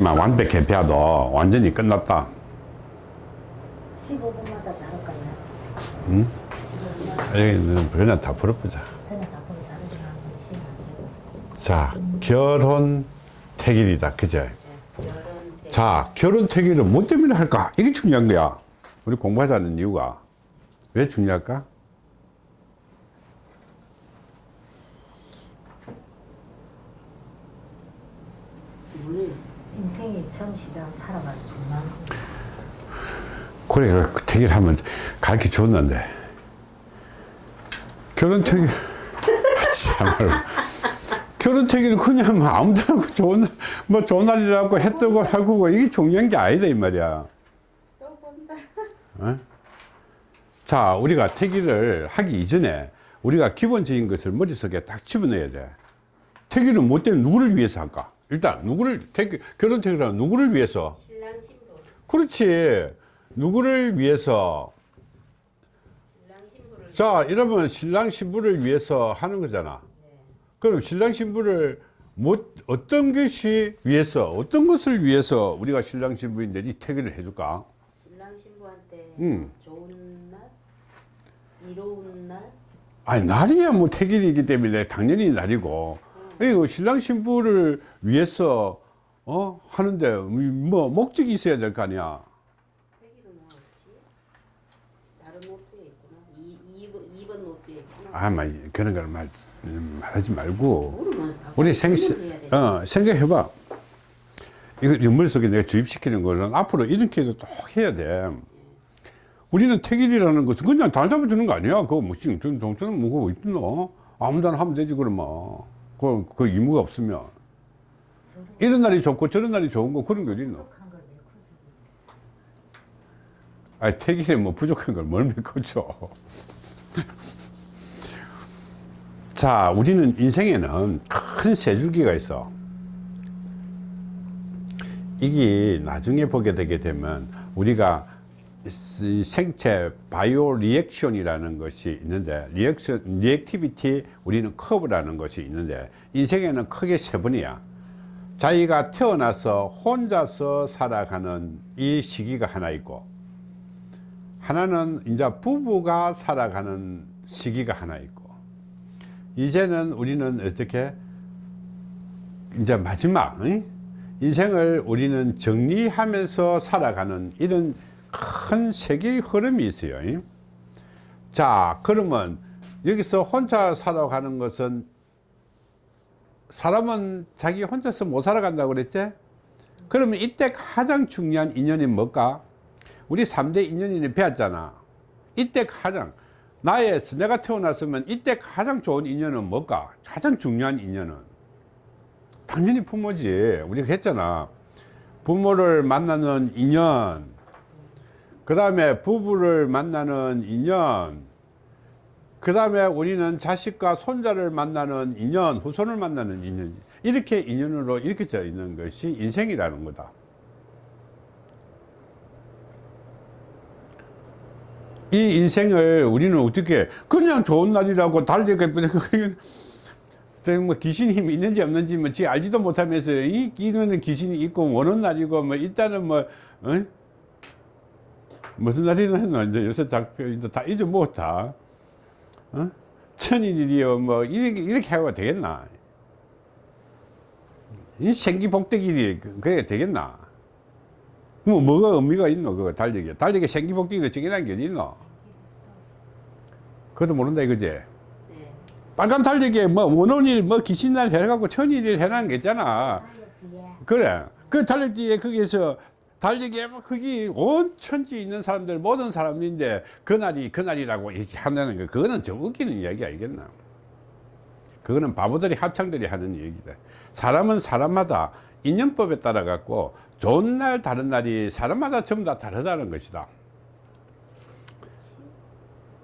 완벽 개폐하도 완전히 끝났다. 15분마다 다를까요? 응? 여기는 그냥 다 풀어보자. 자 결혼 태길이다. 결혼 자 결혼 태길을 뭐 때문에 할까? 이게 중요한 거야. 우리 공부하자는 이유가. 왜 중요할까 우리 인생이 처음 시작 살아가는 중요한 거. 그래 그 태길하면 가르쳐 줬는데. 결혼 태길 참말로. 결혼 태길은 그냥 뭐 아무데나 좋은 날- 뭐 좋은 날이라고 해 뜨고 살고 이게 중요한 게 아니다 이 말이야. 또 본다. 어? 자 우리가 태기를 하기 이전에 우리가 기본적인 것을 머릿속에 딱 집어넣어야 돼. 태기는 뭐 때문에 누구를 위해서 할까 일단 누구를 태기, 결혼 태기는 누구를 위해서? 신랑 신부. 그렇지. 누구를 위해서? 신랑 자 이러면 신랑 신부를 위해서 하는 거잖아. 그럼 신랑 신부를 뭐 어떤 것이 위해서 어떤 것을 위해서 우리가 신랑 신부인데 이 태기를 해줄까? 신랑 신부한테 음. 좋은 날, 이로운 날, 아니 날이야. 뭐 태길이기 때문에 당연히 날이고 신랑 신부를 위해서 어 하는데 뭐 목적이 있어야 될 거 아니야 뭐 없지? 다른 노트에 있구나. 이, 2번, 2번 노트에 있구나. 아마 그런 걸 말, 말하지 말고 우리 생. 어, 생각해봐 이거 이 머릿속에 내가 주입시키는 거는 앞으로 이렇게도 또 해야 돼 우리는 태길이라는 것은 그냥 다 잡아주는 거 아니야 그거 뭐 지금 동생은 뭐고 있노 아무데나 하면 되지 그러면 그, 그 의무가 없으면. 이런 날이 좋고 저런 날이 좋은 거 그런 거 어디 있노? 아니 태길에 뭐 부족한 걸 뭘 메꿔줘? 자 우리는 인생에는 큰 세줄기가 있어. 이게 나중에 보게 되게 되면 우리가 이 생체 bio reaction이라는 것이 있는데 reaction reactivity 우리는 커브라는 것이 있는데 인생에는 크게 세 번이야 자기가 태어나서 혼자서 살아가는 이 시기가 하나 있고 하나는 이제 부부가 살아가는 시기가 하나 있고 이제는 우리는 어떻게 이제 마지막 응? 인생을 우리는 정리하면서 살아가는 이런 큰 세계의 흐름이 있어요. 응? 자 그러면 여기서 혼자 살아가는 것은 사람은 자기 혼자서 못 살아간다고 그랬지? 그러면 이때 가장 중요한 인연이 뭘까? 우리 3대 인연이 배웠잖아. 이때 가장 나의 내가 태어났으면 이때 가장 좋은 인연은 뭘까? 가장 중요한 인연은? 당연히 부모지. 우리가 했잖아. 부모를 만나는 인연 그 다음에 부부를 만나는 인연 그 다음에 우리는 자식과 손자를 만나는 인연 후손을 만나는 인연 이렇게 인연으로 이렇게 져 있는 것이 인생이라는 거다. 이 인생을 우리는 어떻게 그냥 좋은 날이라고 달리게 뭐 귀신이 힘이 있는지 없는지 뭐지 알지도 못하면서 이 이거는 귀신이 있고 오는 날이고 뭐 일단은 뭐 어? 무슨 날이나 이제 요새 다, 다 잊어먹었다. 어? 천일이요 뭐 이렇게 이렇게 하고 되겠나? 이 생기복대길이 그게 되겠나? 뭐 뭐가 의미가 있노 그거 달리기 달리기 생기복대기로 정해놓은 게 있노? 그것도 모른다 이거지? 네. 빨간 달리기에 뭐 원원일 뭐 귀신날 해갖고 천일일 해놓은 게 있잖아. 다이어트에 그래. 그 달리기에 거기에서 달리기에 막 거기 온 천지 있는 사람들 모든 사람인데 그날이 그날이라고 이렇게 한다는 거. 그거는 좀 웃기는 이야기 알겠나? 그거는 바보들이 합창들이 하는 얘기다. 사람은 사람마다 인연법에 따라 갖고 좋은 날 다른 날이 사람마다 전부 다 다르다는 것이다.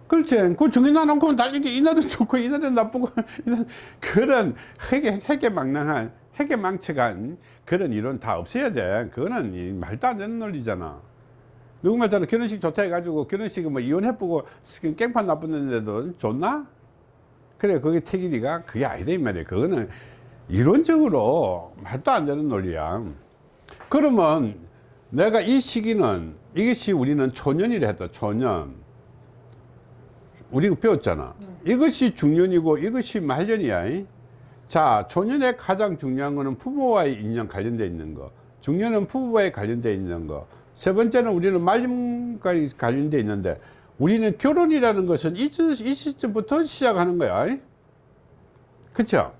그렇지. 그 정해놔놓고 달리기 이날은 좋고 이날은 나쁘고 이날 그런 핵에 핵에 망랑한 핵에 망측한 그런 이론 다 없애야 돼. 그거는 이 말도 안 되는 논리잖아. 누구 말따라 결혼식 좋다 해가지고 결혼식을 뭐 이혼해보고 깽판 나쁘는데도 좋나? 그래 그게 태길이가 그게 아니다 이 말이야. 그거는 이론적으로 말도 안 되는 논리야. 그러면 내가 이 시기는 이것이 우리는 초년이라 했다 초년 우리가 배웠잖아 이것이 중년이고 이것이 말년이야 이? 자 초년에 가장 중요한 거는 부부와의 인연 관련되어 있는 거. 중년은 부부와의 관련되어 있는 거세 번째는 우리는 말년까지 관련되어 있는데 우리는 결혼이라는 것은 이, 시- 이 시점부터 시작하는 거야. 이? 그쵸?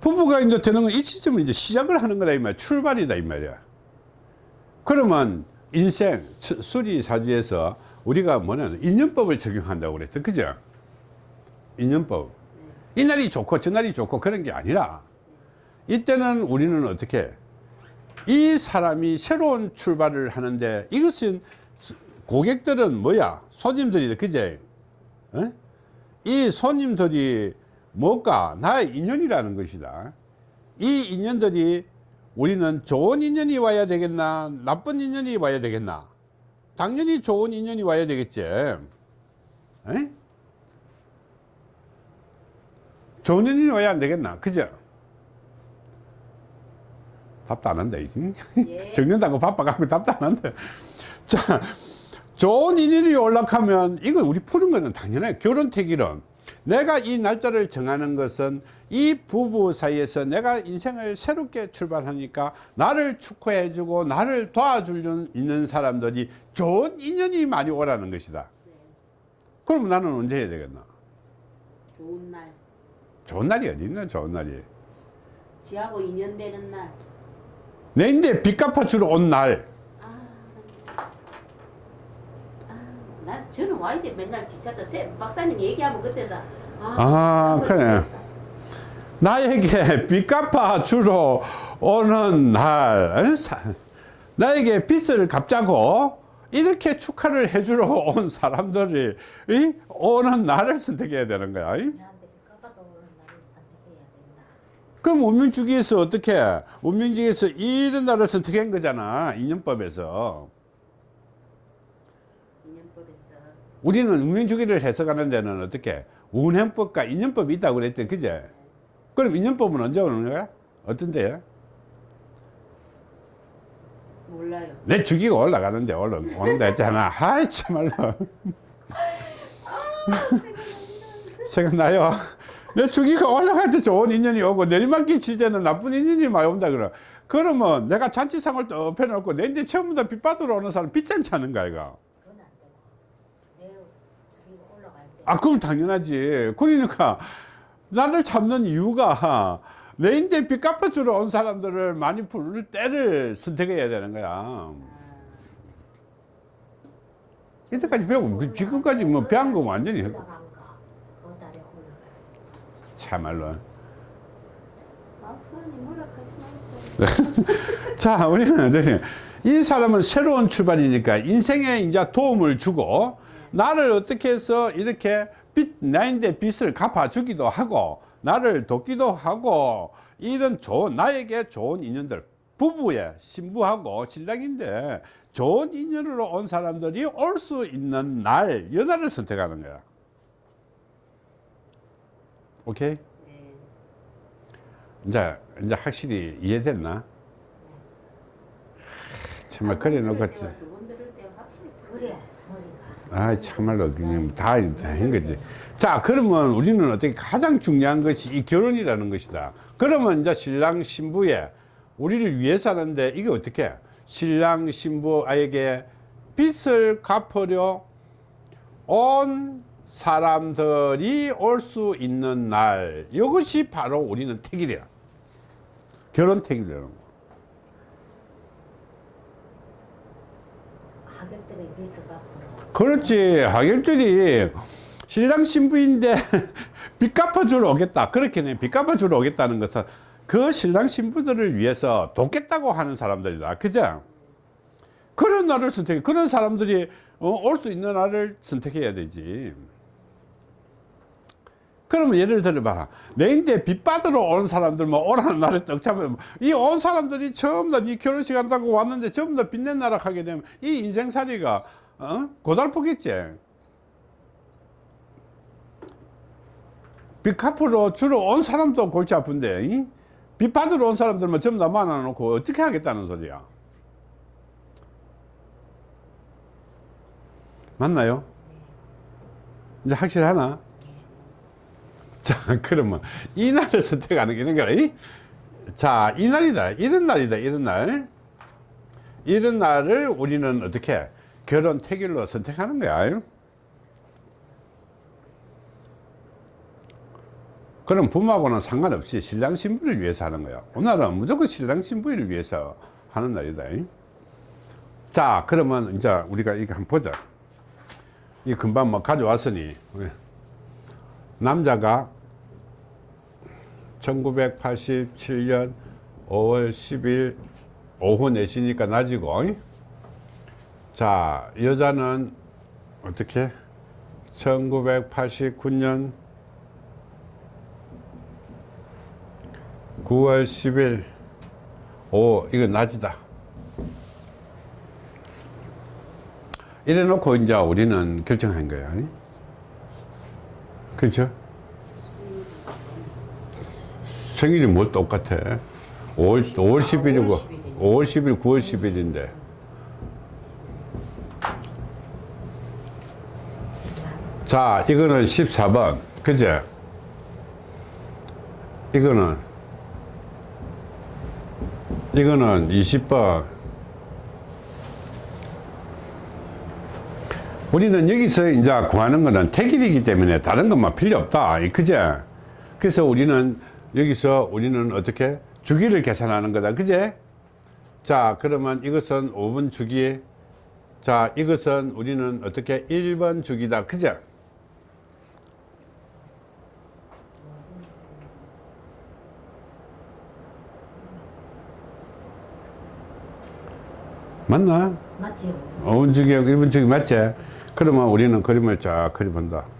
부부가 이제 되는 건 이 시점을 이제 시작을 하는 거다 이 말이야. 출발이다 이 말이야. 그러면 인생 수- 수리사주에서 우리가 뭐냐면 인연법을 적용한다고 그랬죠. 그죠 인연법. 이날이 좋고 저날이 좋고 그런 게 아니라 이때는 우리는 어떻게 이 사람이 새로운 출발을 하는데 이것은 고객들은 뭐야? 손님들이 그제? 어? 이 손님들이 뭘까 나의 인연이라는 것이다. 이 인연들이 우리는 좋은 인연이 와야 되겠나? 나쁜 인연이 와야 되겠나? 당연히 좋은 인연이 와야 되겠지. 에? 좋은 인연이 와야 안 되겠나? 그죠? 답도 안 한다 이제. 예. 적는다고 바빠갖고 답도 안 한다. 자 좋은 인연이 올라가면 이거 우리 푸는 거는 당연해. 결혼 태기론 내가 이 날짜를 정하는 것은 이 부부 사이에서 내가 인생을 새롭게 출발하니까 나를 축하해 주고 나를 있는 사람들이 좋은 인연이 많이 오라는 것이다. 그럼 나는 언제 해야 되겠나? 좋은 날 좋은 날이 어디 있나 좋은 날이? 지하고 인연되는 날. 내 인데 빚 갚아주러 온날. 난 저는 와야 돼. 맨날 뒤차다. 쌤 박사님 얘기하면 그때서. 아, 그래. 나에게 빚 갚아 주러 오는 날, 어? 사- 나에게 빚을 갚자고 이렇게 축하를 해주러 온 사람들이 이? 오는 날을 선택해야 되는 거야. 이? 내한테 깎아도 오는 날을 선택해야 된다. 그럼 운명주기에서 어떻게? 운명주기에서 이런 날을 선택한 거잖아. 인연법에서. 우리는 운명주기를 해석하는 데는 어떻게? 운행법과 인연법이 있다고 그랬대. 그제? 그럼 인연법은 언제 오는 거야? 어떤 데야? 몰라요 내 주기가 올라가는데 올라 오는다 했잖아. 하이 참말로. 생각나요? 내 주기가 올라갈 때 좋은 인연이 오고 내리막길 칠 때는 나쁜 인연이 많이 온다 그러. 그러면 내가 잔치상을 또 펴놓고 내인데 처음부터 빚 받으러 오는 사람 빚잔치 하는 거야 이거. 내아 그럼 당연하지. 그러니까 나를 잡는 이유가 내인데 빚 갚아주러 온 사람들을 많이 부를 때를 선택해야 되는 거야. 이때까지 배우고 그 지금까지 뭐 배운 거 완전히 올라간 거, 그 달에 올라갈 참말로. 자, 우리는 어떻게 이 사람은 새로운 출발이니까 인생에 이제 도움을 주고 나를 어떻게 해서 이렇게 빚, 나인데 빚을 갚아주기도 하고 나를 돕기도 하고 이런 좋은, 나에게 좋은 인연들 부부에 신부하고 신랑인데 좋은 인연으로 온 사람들이 올 수 있는 날, 여달을 선택하는 거야. 오케이? 네. 이제, 이제 확실히 이해됐나? 정말 그래 놓고 두번 들을 때 확실히 그래 머리가. 아 참말로 그냥 다한 거지. 자 그러면 우리는 어떻게 가장 중요한 것이 이 결혼이라는 것이다. 그러면 이제 신랑 신부의 우리를 위해서 하는데 이게 어떻게? 신랑 신부에게 빚을 갚으려 온 사람들이 올 수 있는 날 이것이 바로 우리는 택일이야. 결혼 택일이라는 거. 빚을 갚으러 그렇지. 하객들이 신랑 신부인데 빚 갚아주러 오겠다. 그렇게는 빚 갚아주러 오겠다는 것은 그 신랑 신부들을 위해서 돕겠다고 하는 사람들이다. 그죠? 그런 날을 선택해. 그런 사람들이 어, 올수 있는 날을 선택해야 되지 그러면 예를 들어봐 내인데 빚 받으러 온 사람들만 오라는 날에 떡 잡으면 이 온 사람들이 처음 다네 결혼식 한다고 왔는데 전부 다 빚낸 나라 하게 되면 이 인생살이가 어? 고달프겠지 빚 갚으러 주로 온 사람도 골치 아픈데 이? 빚 받으러 온 사람들만 전부 다 만나놓고 어떻게 하겠다는 소리야 맞나요? 이제 확실하나? 자 그러면 이 날을 선택하는 게 있는 거야 이? 자 이 날이다. 이런 날이다 이런 날. 이런 날을 우리는 어떻게 결혼 태길로 선택하는 거야. 그럼 부모하고는 상관없이 신랑 신부를 위해서 하는 거야. 오늘은 무조건 신랑 신부를 위해서 하는 날이다. 자 그러면 이제 우리가 이거 한번 보자. 이 금방 뭐 가져왔으니. 남자가 1987년 5월 10일 오후 4시니까 낮이고. 자 여자는 어떻게? 1989년 9월 10일. 오 이거 낮이다. 이래 놓고 이제 우리는 결정한 거야. 그렇죠 생일이 뭘 똑같아? 5월, 5월 10일이고 5월 10일 9월 10일인데. 자 이거는 14번. 그제? 이거는? 이거는 20번. 우리는 여기서 이제 구하는 거는 택일이기 때문에 다른 것만 필요 없다. 그제? 그래서 우리는 여기서 우리는 어떻게 주기를 계산하는 거다 그제 자 그러면 이것은 5분 주기 자 이것은 우리는 어떻게 1번 주기다 그제 맞나? 맞지요? 5분 주기하고 1분 주기 맞지? 그러면 우리는 그림을 쫙 그려본다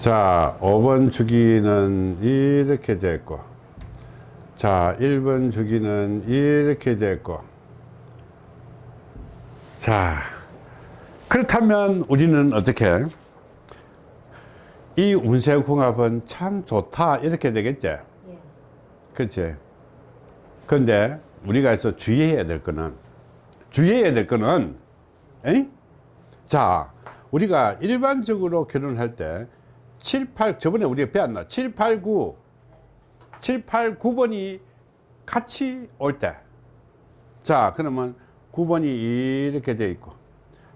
자 5번 주기는 이렇게 됐고 자 1번 주기는 이렇게 됐고 자 그렇다면 우리는 어떻게 이 운세궁합은 참 좋다 이렇게 되겠지 예. 그렇지 그런데 우리가 해서 주의해야 될 거는 주의해야 될 거는 에이? 자 우리가 일반적으로 결혼할 때 7, 8 저번에 우리가 배웠나? 7, 8, 9 7, 8, 9번이 같이 올 때. 자 그러면 9번이 이렇게 돼 있고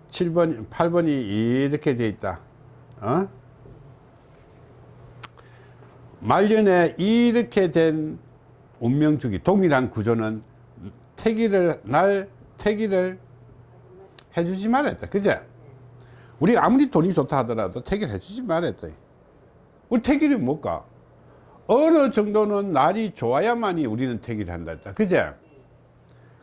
7번 8번이 이렇게 돼 있다. 어? 말년에 이렇게 된 운명주기 동일한 구조는 태기를 날 태기를 해주지 말았다 그제? 우리 아무리 돈이 좋다 하더라도 태기를 해주지 말았다 우리 태기를 못 가 어느 정도는 날이 좋아야만이 우리는 태기를 한다 했다. 그제?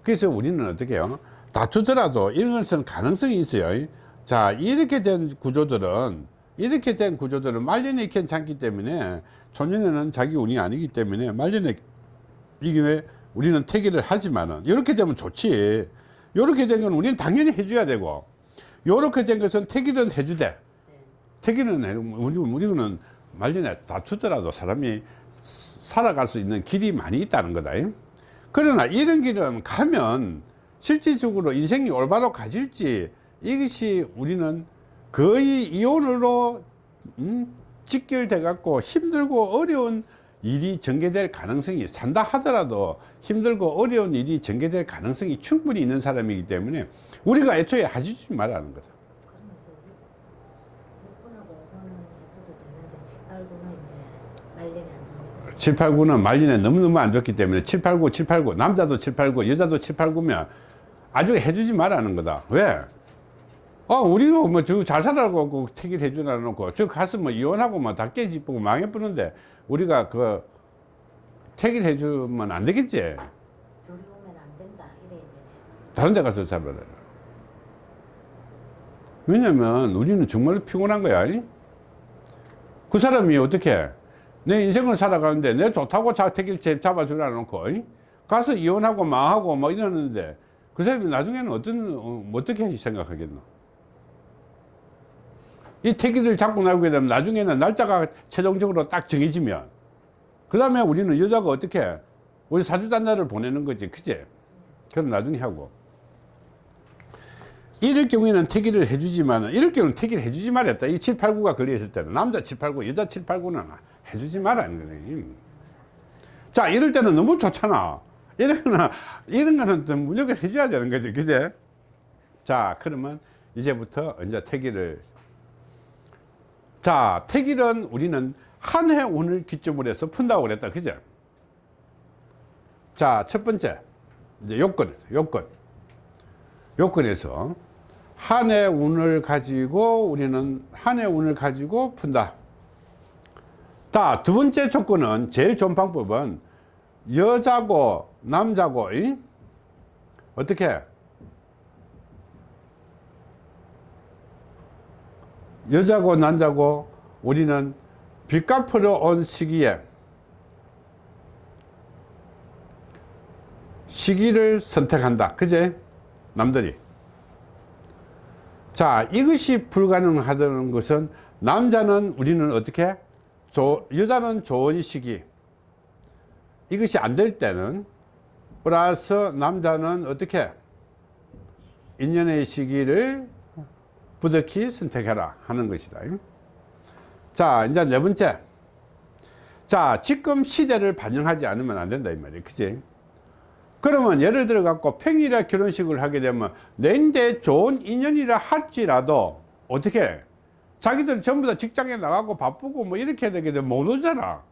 그래서 우리는 어떻게 해요? 다투더라도 이런 것은 가능성이 있어요. 자 이렇게 된 구조들은 이렇게 된 구조들은 말년에 괜찮기 때문에 초년에는 자기 운이 아니기 때문에 말년에 이게 왜 우리는 태기를 하지만은 이렇게 되면 좋지. 이렇게 된 건 우리는 당연히 해줘야 되고 이렇게 된 것은 태기는 해주되 태기는 해- 우리, 우리는 말년에 다투더라도 사람이 살아갈 수 있는 길이 많이 있다는 거다. 그러나 이런 길은 가면 실질적으로 인생이 올바로 가질지 이것이 우리는 거의 이혼으로 음, 직결돼 갖고 힘들고 어려운 일이 전개될 가능성이 산다 하더라도 힘들고 어려운 일이 전개될 가능성이 충분히 있는 사람이기 때문에 우리가 애초에 하지 말라는 거다 그러면 저 6번하고 5번은 해줘도 되는데 7, 8, 9는 이제 말년에 안 줍니다. 7, 8, 9는 말년에 너무너무 안 좋기 때문에 7, 8, 9, 7, 8, 9 남자도 7, 8, 9 여자도 7, 8, 9면 아주 해주지 말라는 거다 왜? 어 우리가 뭐저 잘 살아고 택일 해주라 놓고 저 가서 뭐 이혼하고 뭐다 깨지고 망해버는데 우리가 그 택일 해주면 안 되겠지 둘이 오면 안 된다 이래야 되네. 다른 데 가서 살아라 왜냐면 우리는 정말로 피곤한 거야 이? 그 사람이 어떻게 내 인생을 살아가는데 내 좋다고 자택일 잡아주라 놓고 이? 가서 이혼하고 망하고 뭐 이러는데 그 사람이 나중에는 어떤 어, 어떻게 생각하겠노? 이 태기를 잡고 나오게 되면 나중에는 날짜가 최종적으로 딱 정해지면 그 다음에 우리는 여자가 어떻게 우리 사주단자를 보내는 거지 그제? 그럼 나중에 하고. 이럴 경우에는 태기를 해주지만 이럴 경우는 태기를 해주지 말았다. 이 7, 8, 9가 걸려있을 때는 남자 7, 8, 9 여자 7, 8, 9는 해주지 말라는 거예요 자 이럴 때는 너무 좋잖아. 이런 거는 이런 거는 좀 무조건 해줘야 되는 거지 그제? 자 그러면 이제부터 이제 태기를. 자 태기는 우리는 한 해 운을 기점으로 해서 푼다고 그랬다 그죠 자첫 번째. 이제 요건 요건. 요건에서 한 해 운을 가지고 우리는 한 해 운을 가지고 푼다 자, 두 번째 조건은 제일 좋은 방법은 여자고 남자고 이? 어떻게? 여자고 남자고 우리는 빚 갚으러 온 시기에 시기를 선택한다. 그제? 남들이. 자 이것이 불가능하다는 것은 남자는 우리는 어떻게 조, 여자는 좋은 시기. 이것이 안 될 때는 플러스 남자는 어떻게? 인연의 시기를 부득이 선택해라 하는 것이다. 자 이제 네 번째. 자 지금 시대를 반영하지 않으면 안 된다 이 말이야 그지 그러면 예를 들어 갖고 평일에 결혼식을 하게 되면 내인데 좋은 인연이라 할지라도 어떻게 자기들 전부 다 직장에 나가고 바쁘고 뭐 이렇게 되게 되면 못 오잖아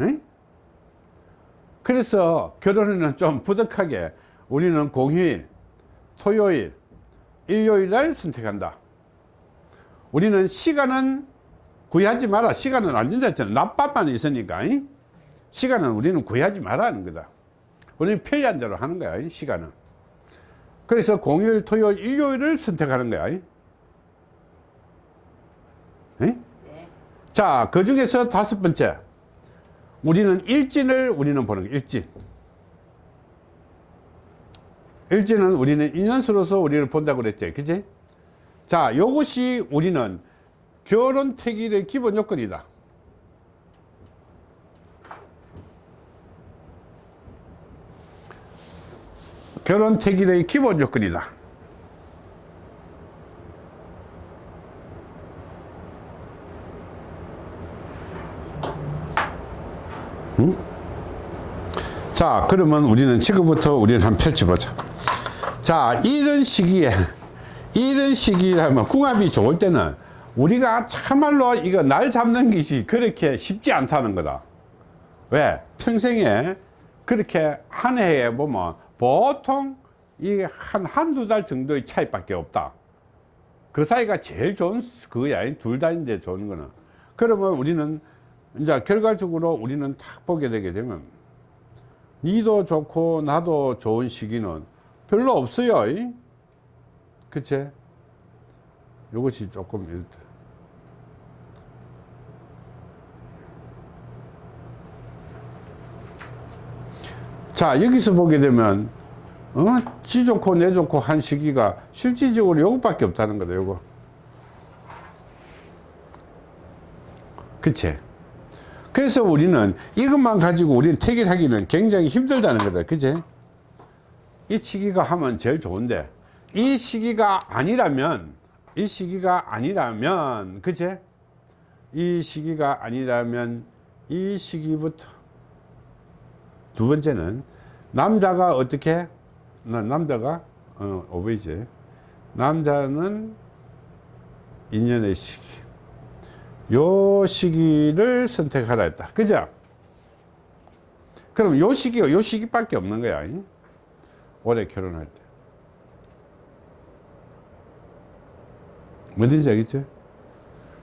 응? 그래서 결혼에는 좀 부득하게 우리는 공휴일 토요일 일요일 날 선택한다 우리는 시간은 구애하지 마라 시간은 안 된다 했잖아 낮밤만 있으니까 잉? 시간은 우리는 구애하지 마라 하는 거다 우리는 편리한 대로 하는 거야 잉? 시간은 그래서 공휴일 토요일 일요일을 선택하는 거야? 네. 자, 그 중에서 다섯 번째. 우리는 일진을 우리는 보는 거 일진. 일진은 우리는 인연수로서 우리를 본다고 그랬지. 그지? 자, 요것이 우리는 결혼 태길의 기본 요건이다. 결혼 태길의 기본 요건이다. 자 그러면 우리는 지금부터 우리는 한번 펼쳐보자. 자 이런 시기에 이런 시기라면 궁합이 좋을 때는 우리가 참말로 이거 날 잡는 것이 그렇게 쉽지 않다는 거다. 왜? 평생에 그렇게 한 해에 보면 보통 이 한 한두 달 정도의 차이밖에 없다. 그 사이가 제일 좋은 그야 둘 다인데 좋은 거는. 그러면 우리는 이제 결과적으로 우리는 딱 보게 되게 되면 니도 좋고 나도 좋은 시기는 별로 없어요 이? 그치? 이것이 조금 일- 자 여기서 보게 되면 어? 지 좋고 내 좋고 한 시기가 실질적으로 요것밖에 없다는 거다 요거 그치? 그래서 우리는 이것만 가지고 우리는 태길하기는 굉장히 힘들다는 거다. 그제? 이 시기가 하면 제일 좋은데 이 시기가 아니라면 이 시기가 아니라면 그제? 이 시기가 아니라면 이 시기부터 두 번째는 남자가 어떻게? 나- 남자가 어, 오베이지. 남자는 인연의 시기 요 시기를 선택하라 했다 그죠 그럼 요 시기가 요 시기밖에 없는 거야 잉? 올해 결혼할 때 뭐든지 알겠죠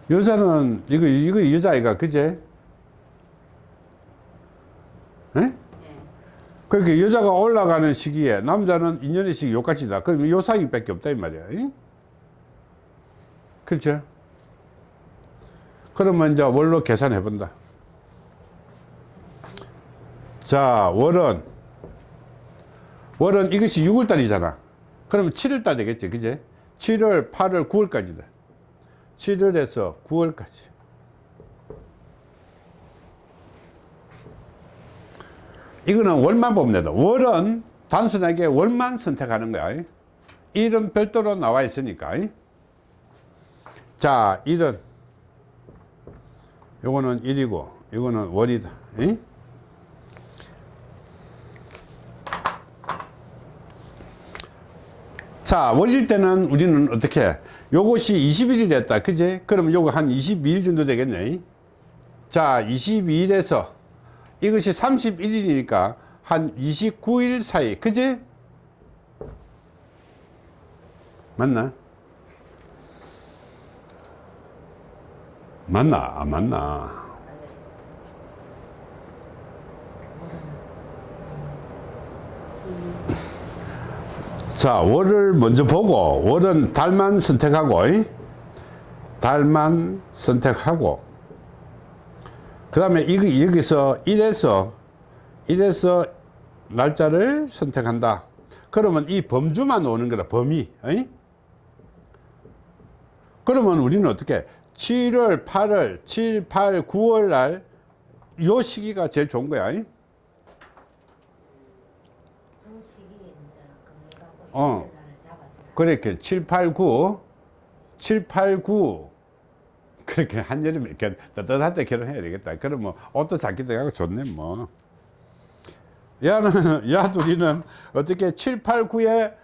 여자는 이거 이거 여자아이가 그제 에? 네. 그러니까 여자가 올라가는 시기에 남자는 인연의 시기 요까지다 그럼 요 사이밖에 없다 이 말이야 잉? 그렇죠 그러면 이제 월로 계산해 본다. 자, 월은 월은 이것이 6월 달이잖아. 그러면 7월 달 되겠지. 그제? 7월, 8월, 9월까지다. 7월에서 9월까지. 이거는 월만 보면 된다. 월은 단순하게 월만 선택하는 거야. 일은 별도로 나와 있으니까. 자, 일은 요거는 일이고 이거는 월이다. 이? 자, 월일 때는 우리는 어떻게? 해? 요것이 20일이 됐다. 그지? 그러면 요거 한 22일 정도 되겠네. 자, 22일에서 이것이 31일이니까 한 29일 사이. 그지? 맞나? 맞나? 안 맞나? 자, 월을 먼저 보고, 월은 달만 선택하고, 이? 달만 선택하고, 그 다음에 여기서 1에서, 1에서 날짜를 선택한다. 그러면 이 범주만 오는 거다, 범위. 이? 그러면 우리는 어떻게, 7월, 8월, 7, 8, 9월 날, 요 시기가 제일 좋은 거야. 이? 어. 그렇게 7, 8, 9, 7, 8, 9 그렇게 한여름에 이렇게 따뜻할 때 결혼해야 되겠다. 그러면 옷도 작게 돼가고 좋네 뭐. 야는 야 둘이는 어떻게 7, 8, 9에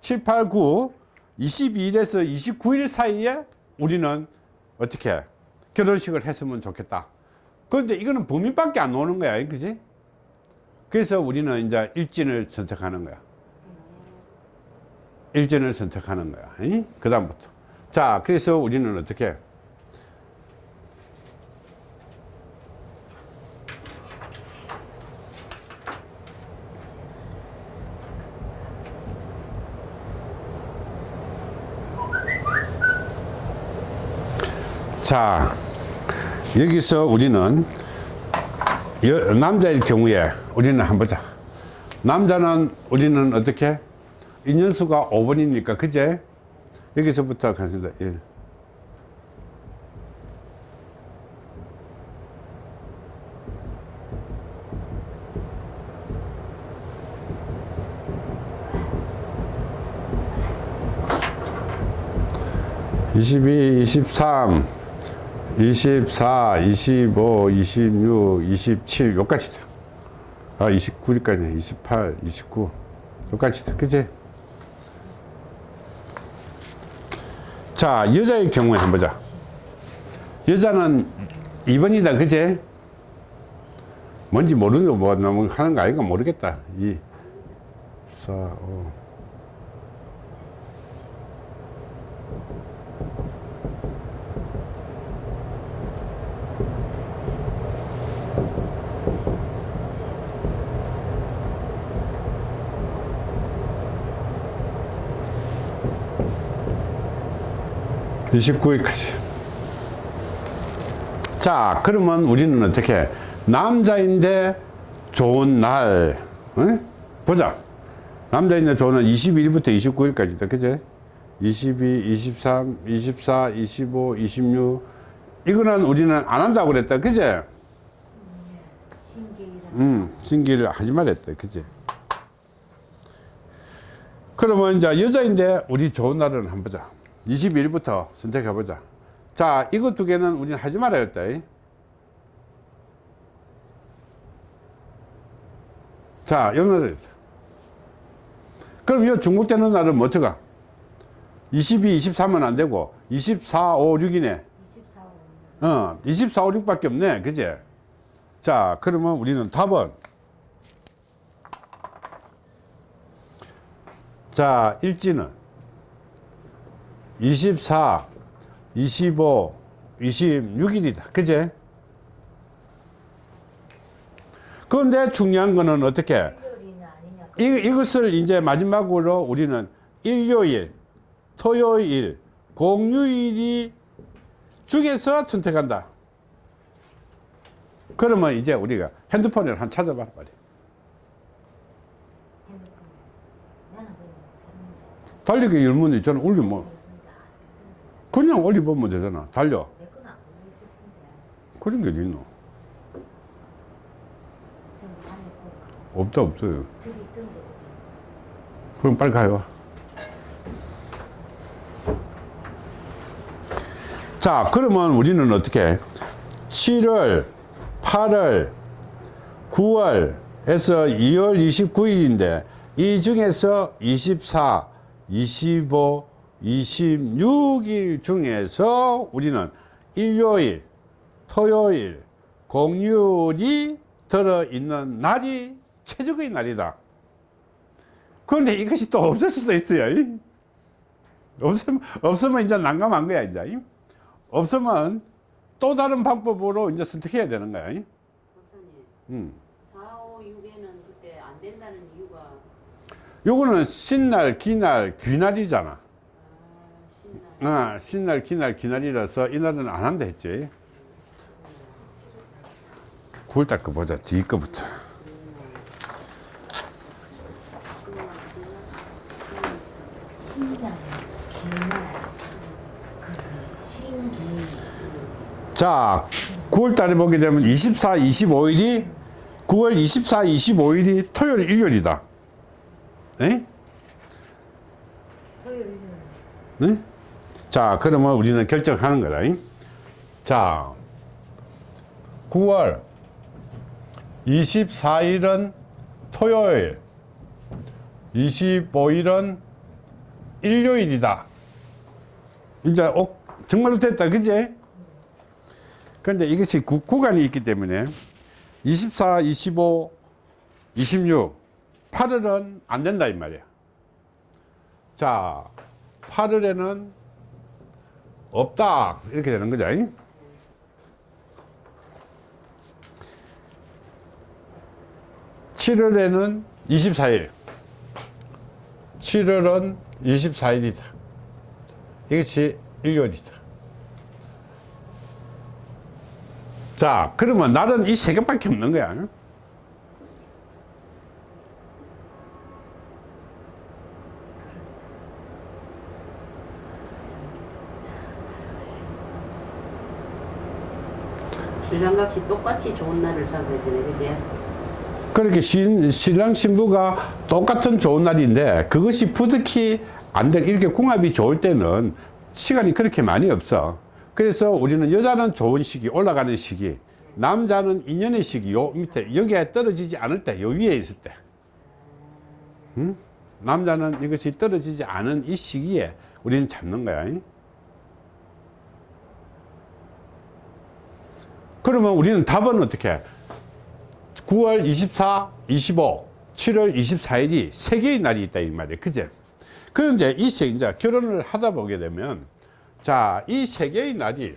7, 8, 9 22일에서 29일 사이에 우리는 어떻게 결혼식을 했으면 좋겠다. 그런데 이거는 범위밖에 안 오는 거야, 그지? 그래서 우리는 이제 일진을 선택하는 거야. 일전을 선택하는 거야. 그 다음부터. 자, 그래서 우리는 어떻게? 자, 여기서 우리는 여- 남자일 경우에 우리는 한번 보자. 남자는 우리는 어떻게? 인연수가 5번이니까 그제 여기서부터 가겠습니다 1 22, 23, 24, 25, 26, 27 요까지 돼. 아 29일까지 28, 29 요까지 돼. 그지? 자, 여자의 경우에 한번 보자. 여자는 2번이다, 그제? 뭔지 모르는 거, 뭐, 하는 거 아닌가 모르겠다. 2, 4, 5. 이십구 일까지 자, 그러면 우리는 어떻게? 남자인데 좋은 날, 어? 보자. 남자인데 좋은 날 22일부터 29일까지다. 그제? 22, 23, 24, 25, 26. 이거는 우리는 안 한다고 그랬다. 그제? 음, 신기를 하지 말랬다. 그지? 그러면 이제 여자인데 우리 좋은 날은 한번 보자. 22일부터 선택해 보자. 자, 이거 두 개는 우리는 하지 말아야 했다. 자, 요 날을 했다. 그럼 이 중국되는 날은 뭐 어쩌가? 22, 23은 안 되고 24, 5, 6이네. 24월 어, 24, 5, 6 밖에 없네. 그제? 자, 그러면 우리는 답은 자, 일지는 24, 25, 26일이다. 그제? 그런데 중요한 거는 어떻게? 이, 이것을 이제 마지막으로 우리는 일요일, 토요일, 공휴일이 중에서 선택한다. 그러면 이제 우리가 핸드폰을 한 찾아봐 빨리. 달리기 열문이 저는 울리 뭐 그냥 올려보면 되잖아. 달려. 그런 게 있노? 없다, 없어요. 그럼 빨리 가요. 자, 그러면 우리는 어떻게? 7월, 8월, 9월에서 2월 29일인데, 이 중에서 24, 25, 26일 중에서 우리는 일요일, 토요일, 공휴일이 들어있는 날이 최적의 날이다. 그런데 이것이 또 없을 수도 있어요. 이. 없으면, 없으면 이제 난감한 거야, 이제. 이. 없으면 또 다른 방법으로 이제 선택해야 되는 거야. 이. 박사님 음. 4, 5, 6에는 그때 안 된다는 이유가 요거는 신날, 기날, 귀날이잖아. 아 어, 신날, 기날, 기날이라서 이날은 안 한다 했지. 9월달 거 보자, 뒤 거부터. 신날 기날 그 신기 자, 9월 달에 보게 되면 24, 25일이 9월 24, 25일이 토요일, 일요일이다. 에? 토요일은 네? 자, 그러면 우리는 결정하는 거다. 잉? 자, 9월 24일은 토요일, 25일은 일요일이다. 이제 어, 정말로 됐다. 그지? 근데 이것이 구, 구간이 있기 때문에 24, 25, 26, 8월은 안 된다 이 말이야. 자, 8월에는 없다 이렇게 되는 거죠. 잉? 칠월에는 24일 7월은 24일이다 이것이 일요일이다 자 그러면 날은 이 세 개밖에 없는 거야 신랑각시 똑같이 좋은 날을 잡아야 되네 그지? 그렇게 신, 신랑 신부가 똑같은 좋은 날인데 그것이 부득이 안 될, 이렇게 궁합이 좋을 때는 시간이 그렇게 많이 없어. 그래서 우리는 여자는 좋은 시기, 올라가는 시기, 남자는 인연의 시기, 요 밑에, 여기에 떨어지지 않을 때, 요 위에 있을 때. 응? 남자는 이것이 떨어지지 않은 이 시기에 우리는 잡는 거야. 그러면 우리는 답은 어떻게? 해? 9월 24, 25, 7월 24일이 세 개의 날이 있다 이 말이에요. 그제? 그런데 이 세, 이제 결혼을 하다 보게 되면 자, 이 세 개의 날이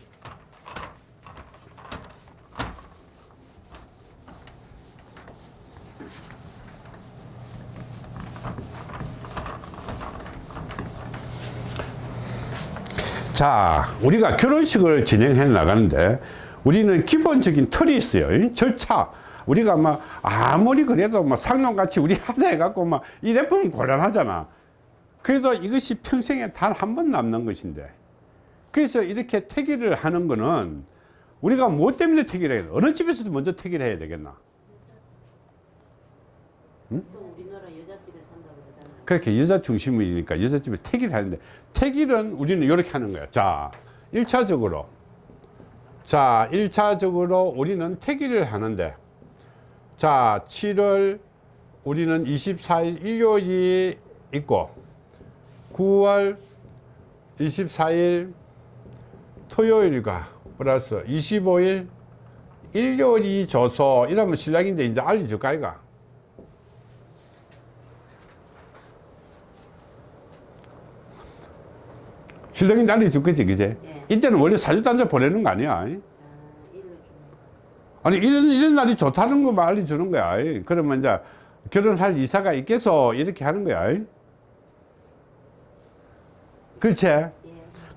자, 우리가 결혼식을 진행해 나가는데 우리는 기본적인 틀이 있어요. 이 절차. 우리가 막 아무리 그래도 막 상놈같이 우리 하자 해갖고 막 이래 보면 곤란하잖아. 그래도 이것이 평생에 단 한 번 남는 것인데. 그래서 이렇게 태기를 하는 거는 우리가 뭐 때문에 태기를 해야 돼? 어느 집에서도 먼저 태기를 해야 되겠나? 그렇게 여자 중심이니까 여자집에 태기를 하는데 태기는 우리는 이렇게 하는 거야. 자, 1차적으로. 자, 1차적으로 우리는 태기를 하는데 자, 7월 우리는 24일 일요일이 있고 9월 24일 토요일과 플러스 25일 일요일이 줘서 이러면 신랑인데 이제 알려줄까 아이가? 신랑인데 알려줄 거지 그제? 예. 이때는 원래 사주단자 보내는 거 아니야 아좀 아니 이런 이런 날이 좋다는 거만 알려주는 거야 그러면 이제 결혼할 이사가 있겠어 이렇게 하는 거야 그렇지? 예.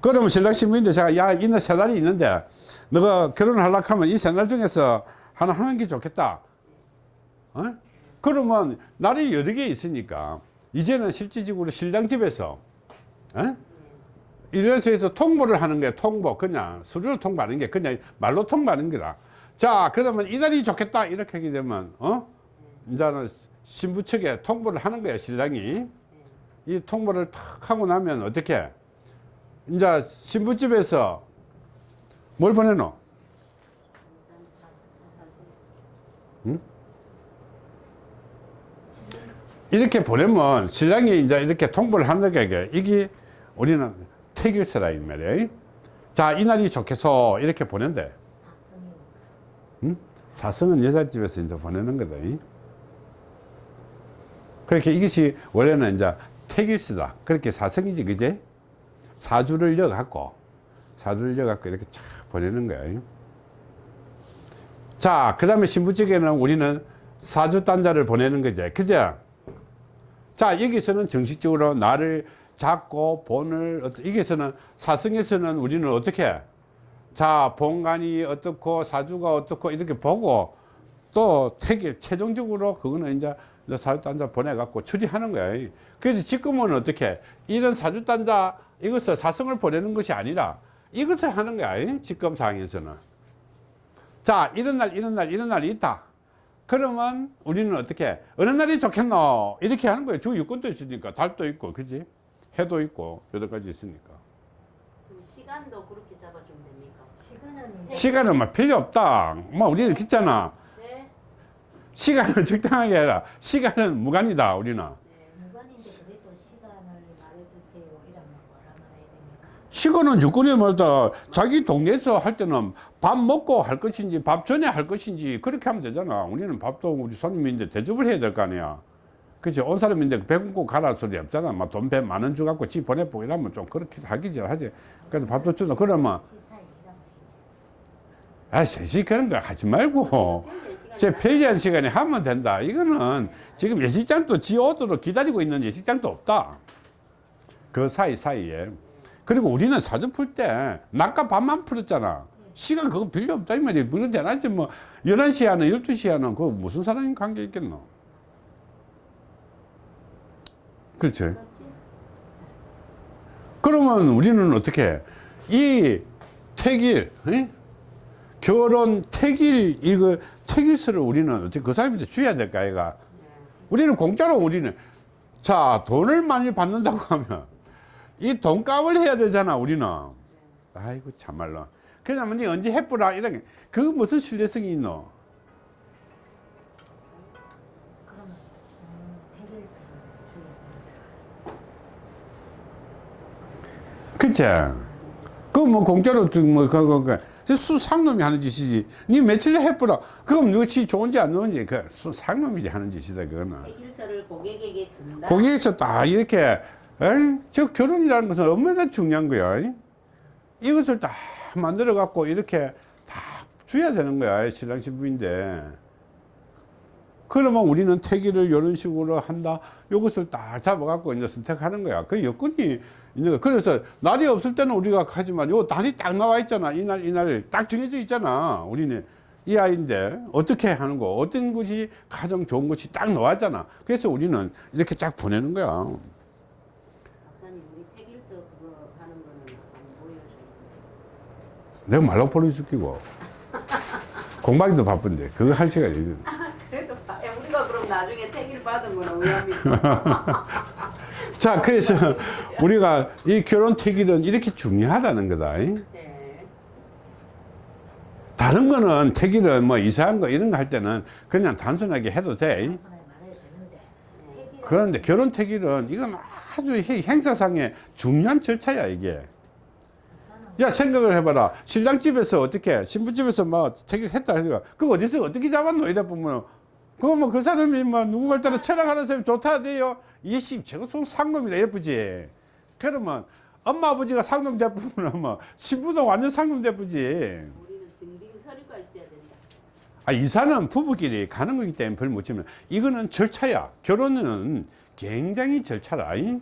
그러면 신랑 신부인데 제가 야 이날 세 달이 있는데 너가 결혼하려고 하면 이 세 날 중에서 하나 하는 게 좋겠다 어? 그러면 날이 여러 개 있으니까 이제는 실질적으로 신랑 집에서 어? 이래서에서 통보를 하는 게 통보 그냥 수리로 통보하는 게 그냥 말로 통보하는 거다. 자 그러면 이날이 좋겠다 이렇게 하게 되면 어? 이제는 신부 측에 통보를 하는 거야 신랑이. 이 통보를 탁 하고 나면 어떻게? 이제 신부집에서 뭘 보내노? 이렇게 보내면 신랑이 이제 이렇게 통보를 하는 게. 이게 우리는 택일서라 이 말이에요. 자 이날이 좋겠어 이렇게 보낸대. 사성이 사성은 여자집에서 이제 보내는 거다. 그렇게 이것이 원래는 이제 택일서다. 그렇게 사성이지 그제? 사주를 여갖고 사주를 여갖고 이렇게 쫙 보내는 거야. 자, 그 다음에 신부측에는 우리는 사주 단자를 보내는 거지. 그죠? 자, 여기서는 정식적으로 나를 잡고 본을, 여기서는 사성에서는 우리는 어떻게? 자, 본관이 어떻고 사주가 어떻고 이렇게 보고 또 택일, 최종적으로 그거는 이제 이제 사주 단자 보내갖고 처리하는 거야. 그래서 지금은 어떻게? 이런 사주 단자 이것을 사성을 보내는 것이 아니라 이것을 하는 거야. 지금 상황에서는. 자, 이런 날, 이런 날, 이런 날이 있다. 그러면 우리는 어떻게, 어느 날이 좋겠노? 이렇게 하는 거예요. 주 육군도 있으니까, 달도 있고, 그지? 해도 있고, 여러 가지 있으니까. 그럼 시간도 그렇게 잡아주면 됩니까? 시간은 시간은 막 필요 없다. 뭐, 우리는 그랬잖아. 네. 시간은 적당하게 해라. 시간은 무관이다, 우리는. 무관인데 그래도 시간을 말해주세요 이러면 뭐라 말해야 됩니까? 시간은 육군이 말다 자기 동네에서 할 때는 밥 먹고 할 것인지 밥 전에 할 것인지 그렇게 하면 되잖아. 우리는 밥도 우리 손님인데 대접을 해야 될 거 아니야. 그치? 온 사람인데 배 굶고 가라 소리 없잖아. 막돈배 만원 주갖고 집 보내보고 이러면 좀 그렇게 하기 하지. 그래도 밥도 주다 그러면 아, 셋이 그런 거 하지 말고. 제 많- 편리한 시간에 하면 된다. 이거는 지금 예식장도 지 오도록 기다리고 있는 예식장도 없다. 그 사이 사이에. 그리고 우리는 사주 풀때 낮과 밤만 풀었잖아. 시간 그거 필요 없다 이 말이야. 물론 대낮에 뭐 11시 하는 12시 하는 그 무슨 사람이 관계 있겠노. 맞지? 그러면 우리는 어떻게 이 택일 에? 결혼 택일 이거 택일서를 우리는 어떻게 그 사람한테 줘야 될까 아이가? 우리는 공짜로 우리는 자 돈을 많이 받는다고 하면 이 돈값을 해야 되잖아 우리는. 아이고 참말로. 니 언제 해보라 이런 게그 무슨 신뢰성이 있노 줘야 됩니다. 그치? 그뭐 공짜로 뭐 그거 그 수상놈이 하는 짓이지. 니 며칠 해보라. 그럼 누구지 좋은지 안 좋은지 그 수상놈이 하는 짓이다 그거는. 일서를 고객에게 준다. 거기에서 딱 이렇게 에이, 저 결혼이라는 것은 얼마나 중요한 거야. 이? 이것을 다 만들어 갖고 이렇게 다 줘야 되는 거야 신랑 신부인데. 그러면 우리는 태기를 이런 식으로 한다. 이것을 딱 잡아 갖고 이제 선택하는 거야. 그 여건이 있는 거. 그래서 날이 없을 때는 우리가 하지만 요 날이 딱 나와 있잖아. 이 날, 이 날 딱 정해져 있잖아. 우리는 이 아이인데 어떻게 하는 거, 어떤 것이 가장 좋은 것이 딱 나왔잖아. 그래서 우리는 이렇게 쫙 보내는 거야. 박사님 우리 폐길서 그거 하는 거는 한번 보여줘. 내가 말로 보내줄게고. 공방도 바쁜데 그거 할 시간이 있는데. 그래도 봐. 야, 우리가 그럼 나중에 태길 받은 거는 의미입니까? 자, 그래서 우리가 이 결혼 택일은 이렇게 중요하다는 거다. 다른 거는 택일은 뭐 이상한 거 이런 거 할 때는 그냥 단순하게 해도 돼. 그런데 결혼 택일은 이건 아주 행- 행사상의 중요한 절차야, 이게. 야, 생각을 해봐라. 신랑 집에서 어떻게, 신부 집에서 뭐 택일 했다 그거 어디서 어떻게 잡았노? 이래 보면 그거 뭐 그 사람이 뭐 누구를 따라 철학하는 사람이 좋다 돼요. 이게 씨, 저거 속 상놈이라 예쁘지. 그러면 엄마 아버지가 상놈 대부분은 뭐 신부도 완전 상놈 대부지. 우리는 증빙 서류가 있어야 된다. 아, 이사는 부부끼리 가는 거기 때문에 별 못 치면 이거는 절차야. 결혼은 굉장히 절차라. 잉?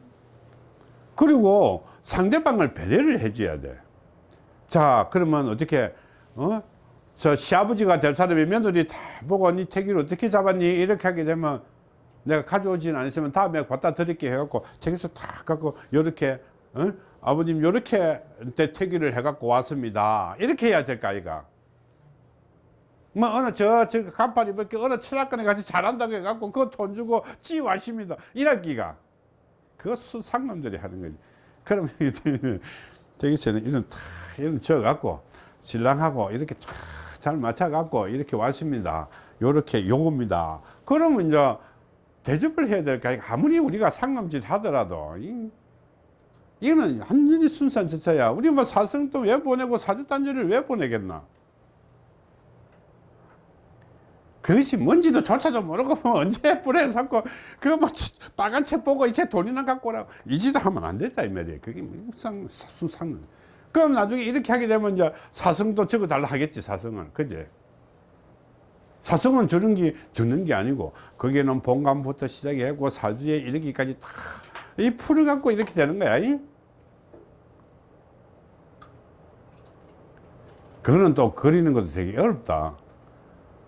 그리고 상대방을 배려를 해줘야 돼. 자, 그러면 어떻게, 어? 저 시아버지가 될 사람이 며느리 다 보고 니 택일 어떻게 잡았니? 이렇게 하게 되면 내가 가져오지는 않았으면 다음에 갖다 드릴게 해갖고 택에서 다 갖고 이렇게 어? 아버님 요렇게 태기를 해갖고 왔습니다. 이렇게 해야 될까 아이가? 뭐 어느 저 저 간판 입을게 어느 철학관에 같이 잘한다고 해갖고 그거 돈 주고 지와십니다. 이랄기가. 그거 수상놈들이 하는 거지. 그럼 대기체는 이런 탁 이런 져갖고 신랑하고 이렇게 쫙 잘 맞춰 갖고 이렇게 왔습니다. 요렇게 요겁니다. 그러면 이제 대접을 해야 될까 아무리 우리가 상남짓 하더라도 이, 이거는 완전히 순수한 절차야. 우리 뭐 사성도 왜 보내고 사주단지를 왜 보내겠나? 그것이 뭔지도 조차도 모르고 뭐 언제 불에 샀고 그거 뭐 빨간 책 보고 이제 돈이나 갖고 오라고. 이 짓을 하면 안 된다 이 말이에요. 그게 무상 수상 그럼 나중에 이렇게 하게 되면 이제 사성도 적어 달라 하겠지 사성은 그제 사성은 주는 게 주는 게 아니고 거기에는 본감부터 시작해고 사주에 이르기까지 다 이 풀을 갖고 이렇게 되는 거야 이? 그거는 또 그리는 것도 되게 어렵다.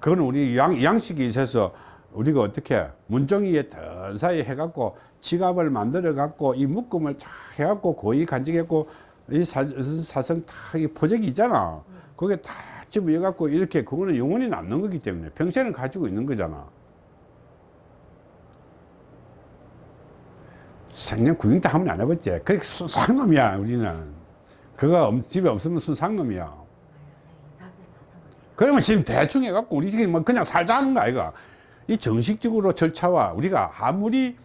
그거는 우리 양, 양식이 있어서 우리가 어떻게 문종이에 던사이 해갖고 지갑을 만들어 갖고 이 묶음을 쫙 해갖고 고이 간직했고 이 사, 사성 다이 포적이 있잖아. 그게 다 집어여 갖고 이렇게 그거는 영원히 남는 거기 때문에 평생을 가지고 있는 거잖아. 생년 구경도 하면 안 해봤지. 그게 순상놈이야 우리는. 그거 없- 집에 없으면 순상놈이야? 그러면 지금 대충 해갖고 우리 지금 뭐 그냥 살자는 거 아이가? 이 정식적으로 절차와 우리가 아무리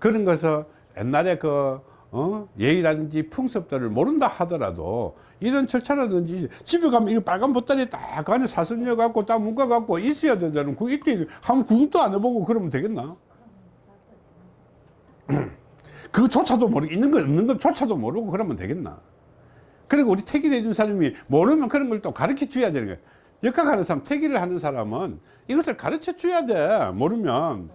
그런 것을 옛날에 그 어? 예의라든지 풍습들을 모른다 하더라도 이런 절차라든지 집에 가면 이거 빨간 보따리 딱 안에 사선녀 갖고 딱 묶어 갖고 있어야 되잖아 그 이때 한 구경도 안 해보고 그러면 되겠나? 그조차도 모르고 있는 거 없는 것조차도 모르고 그러면 되겠나? 그리고 우리 태기를 해준 사람이 모르면 그런 걸 또 가르쳐 줘야 되는 거야. 역학하는 사람 태기를 하는 사람은 이것을 가르쳐 줘야 돼 모르면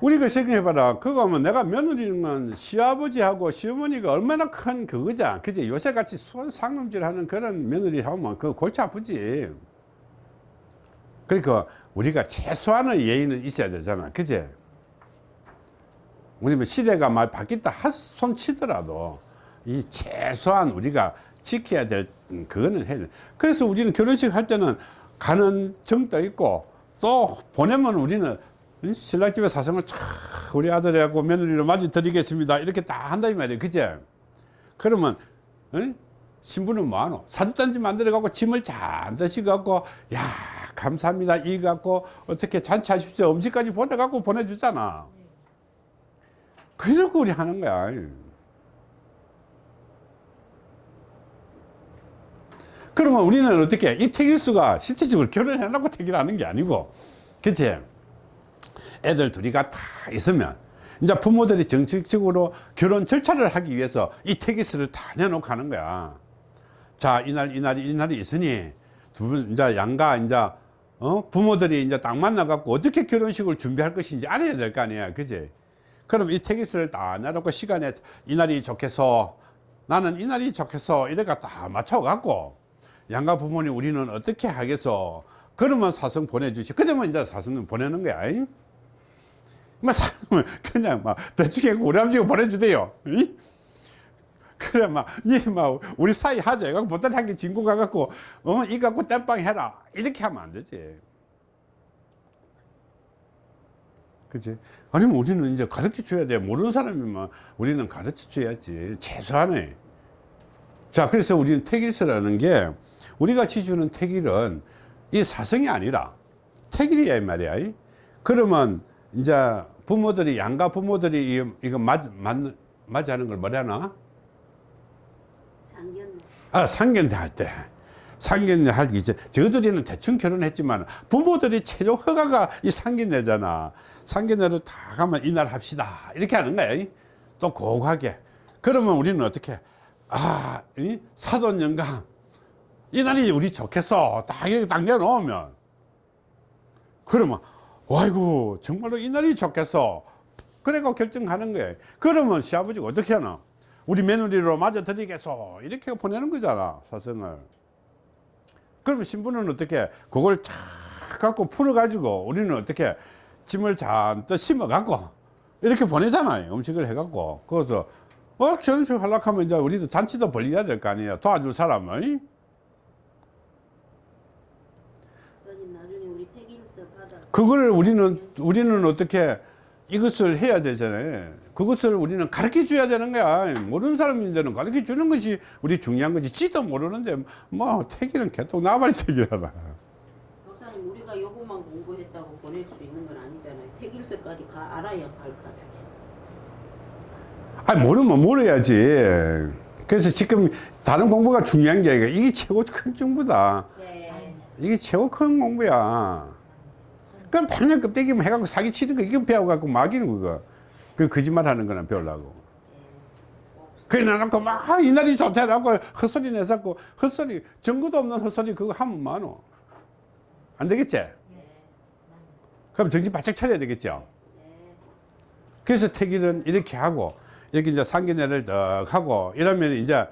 우리가 생각해봐라. 그거 하면 내가 며느리는 시아버지하고 시어머니가 얼마나 큰 그거자 그지? 요새같이 상놈질 하는 그런 며느리 하면 그 골치 아프지. 그러니까 우리가 최소한의 예의는 있어야 되잖아. 그지? 우리 뭐 시대가 많이 바뀌었다 한손 치더라도 이 최소한 우리가 지켜야 될 음, 그거는 해야 돼. 그래서 우리는 결혼식 할 때는 가는 정도 있고 또 보내면 우리는 이 신랑집에 사성을 참 우리 아들하고 며느리로 맞이 드리겠습니다. 이렇게 다 한다 이 말이에요. 그제 그러면 어? 신부는 뭐하노? 사주단지 만들어 갖고 짐을 잔뜩 갖고 야 감사합니다. 이 갖고 어떻게 잔치하십시오. 음식까지 보내 갖고 보내주잖아. 그래서 우리 하는 거야. 그러면 우리는 어떻게 이 태길수가 실질적으로 결혼해 놓고 태기를 하는 게 아니고 그치 애들 둘이가 다 있으면 이제 부모들이 정식적으로 결혼 절차를 하기 위해서 이 태기수를 다 내놓고 하는 거야. 자 이날 이날이 이날이 있으니 두 분 이제 양가 이제 어? 부모들이 이제 딱 만나 갖고 어떻게 결혼식을 준비할 것인지 알아야 될 거 아니야 그지? 그럼 이 태기수를 다 내놓고 시간에 이날이 좋겠어 나는 이날이 좋겠어 이래가 다 맞춰 갖고 양가 부모님 우리는 어떻게 하겠어? 그러면 사성 보내주시 그러면 이제 사성은 보내는 거야 이? 뭐 사성은 그냥 막 대충 아버지가 보내주대요 이? 그래 막, 니, 막, 우리 사이 하자. 이거 보따리 한개 진고 가갖고, 어, 이 갖고 땜빵 해라. 이렇게 하면 안 되지. 그치? 아니면 우리는 이제 가르쳐 줘야 돼. 모르는 사람이면 우리는 가르쳐 줘야지. 최소한의. 자, 그래서 우리는 태길서라는 게, 우리가 지주는 태길은 이 사성이 아니라 태길이야, 이 말이야. 이? 그러면, 이제 부모들이, 양가 부모들이 이- 이거 맞, 맞, 맞이하는 걸 뭐라 하나? 상견 아, 상견례 할 때. 상견례 하기 이제 저들이는 대충 결혼했지만 부모들이 최종 허가가 이 상견례잖아. 상견례를 다 가면 이날 합시다. 이렇게 하는 거야. 이? 또 고하게. 그러면 우리는 어떻게? 아, 이? 사돈 영감. 이날이 우리 좋겠어. 딱 이렇게 당겨놓으면. 그러면, 아이고, 정말로 이 날이 좋겠어. 그래가 결정하는 거예요. 그러면 시아버지가 어떻게 하나? 우리 며느리로 맞아 드리겠소. 이렇게 보내는 거잖아, 사성을. 그러면 신부는 어떻게, 그걸 착 갖고 풀어 가지고, 우리는 어떻게, 짐을 잔뜩 심어 갖고, 이렇게 보내잖아요. 음식을 해 갖고. 그래서, 어 저런 식으로 하려고 하면 이제 우리도 잔치도 벌려야 될 거 아니에요 도와줄 사람은 선생님 나중에 우리 태길서 받아. 그걸 우리는 우리는 어떻게 이것을 해야 되잖아요. 그것을 우리는 가르쳐 줘야 되는 거야. 모르는 사람인데는 가르쳐 주는 것이 우리 중요한 거지. 지도 모르는데 뭐 태기는 개똥 나발이 태기라나 박사님 우리가 요것만 공부했다고 보낼 수 있는 건 아니잖아요. 태길서까지 가 알아야 갈까. 아니 모르면 모르야지. 그래서 지금 다른 공부가 중요한 게 아니라 이게 최고 큰 정보다. 네. 이게 최고 큰 공부야 그럼 맨날 껍데기만 해갖고 사기치는 거 이거 배워갖고 막이는 그거 그 거짓말 하는 거나 배우려고 그래 놔놓고 막 이날이 좋다라고 헛소리 내서고 헛소리 증거도 없는 헛소리 그거 하면 많어 안 되겠지? 그럼 정신 바짝 차려야 되겠죠? 그래서 태길은 이렇게 하고 여기 이제 상견례를 딱 하고 이러면 이제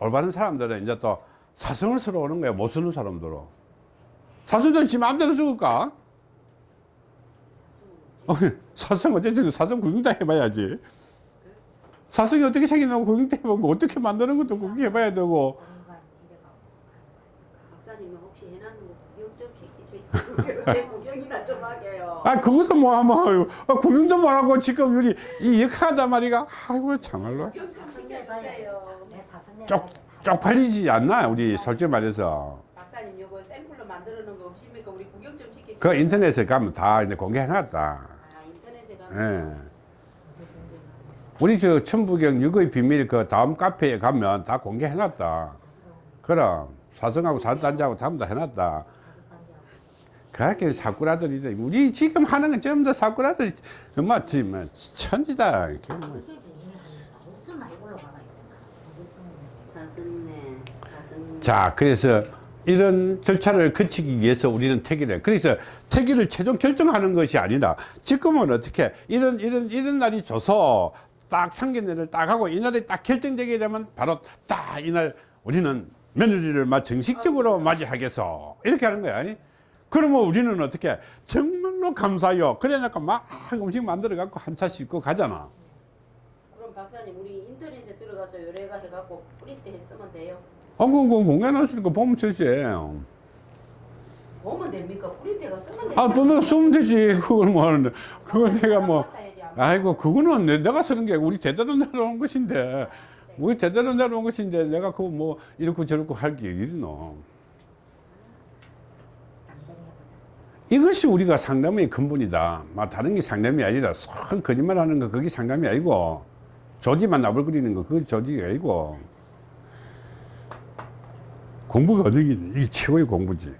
올바른 사람들은 이제 또 사성을 쓰러 오는 거야 못 쓰는 사람들은 사수는 지 마음대로 죽을까? 어, 사성 어쨌든 사성 구경 다 해봐야지. 사성이 어떻게 생기냐고 구경도 해보고 어떻게 만드는 것도 구경해봐야 되고. 공간 이래가 박사님이 혹시 해놨는 거 구경 좀 시켜주세요. 내 구경이나 좀 하게요. 아 그것도 뭐 하면 아, 구경도 못하고 지금 우리 이 역하단 말이가. 아이고 참말로. 사성에 쪽 쪽팔리지 않나 우리 솔직히 말해서. 박사님 요거 샘플로 만들어 놓은 거 없습니까? 우리 구경 좀 시켜주세요. 그 인터넷에 가면 다 이제 공개해놨다 예. 우리 저 천부경 육의 비밀 그 다음 카페에 가면 다 공개해놨다. 그럼 사성하고 사단자하고 전부 다 해놨다. 그렇게 사꾸라들이 우리 지금 하는 건 전부 다 사꾸라들이 엄마 지금 천지다. 이렇게 뭐. 자 그래서 이런 절차를 거치기 위해서 우리는 태기를 그래서 태기를 최종 결정하는 것이 아니라 지금은 어떻게 이런 이런 이런 날이 줘서 딱 상견례를 딱 하고 이날이 딱 결정되게 되면 바로 딱 이날 우리는 며느리를 막 정식적으로 맞이하겠어. 이렇게 하는 거야. 그러면 우리는 어떻게 정말로 감사해요. 그래놓고 막 음식 만들어 갖고 한차 싣고 가잖아. 그럼 박사님 우리 인터넷에 들어가서 요래가 해갖고 프린트 했으면 돼요. 어, 그, 그 공연하시니까 보면 되지 보면 됩니까? 프린트가 쓰면 아, 됩니까? 뭐 쓰면 되지. 그걸 뭐 하는데. 그걸 내가 뭐. 갖다 해야지. 아이고, 그거는 내- 내가 쓰는 게 우리 대대로 내려온 것인데. 우리 대대로 내려온 것인데 내가 그거 뭐 이렇고 저렇고 할 게 있노. 이것이 우리가 상담의 근본이다. 막 다른 게 상담이 아니라 선 거짓말 하는 거 그게 상담이 아니고 조지만 나불거리는 거 그게 조지가 아니고 공부가 어느 게 이게 최고의 공부지.